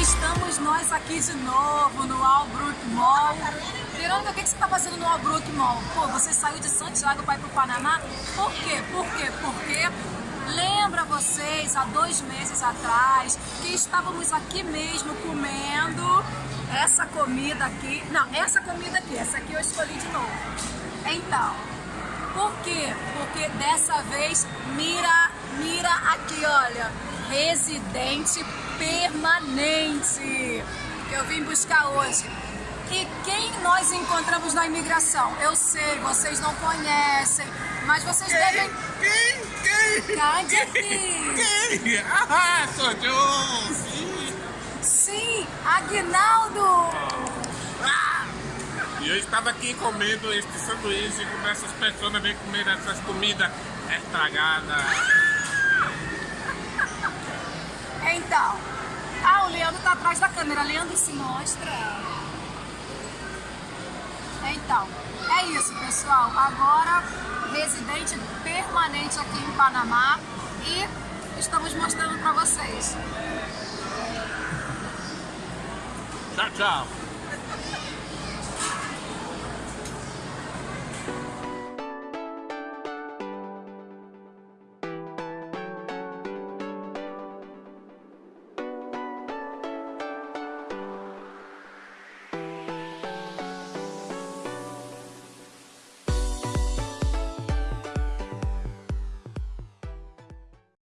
Estamos nós aqui de novo no Albrook Mall. Verônica, o que você está fazendo no Albrook Mall? Pô, você saiu de Santiago para ir para o Panamá? Por quê? Por quê? Porque lembra vocês, há dois meses atrás, que estávamos aqui mesmo comendo essa comida aqui. Não, essa comida aqui, essa aqui eu escolhi de novo. Então, por quê? Porque dessa vez mira, mira aqui, olha, residente permanente que eu vim buscar hoje. E quem nós encontramos na imigração? Eu sei, vocês não conhecem, mas vocês quem? devem... Quem? Quem? Cadê aqui? Quem? Ah, sou eu! Sim! Sim, Aguinaldo! Eu estava aqui comendo este sanduíche como essas pessoas vêm comer essas comidas estragadas. Então, ah, o Leandro tá atrás da câmera. Leandro, se mostra. Então, é isso, pessoal. Agora, residente permanente aqui em Panamá e estamos mostrando para vocês. Tchau, tchau! Bye.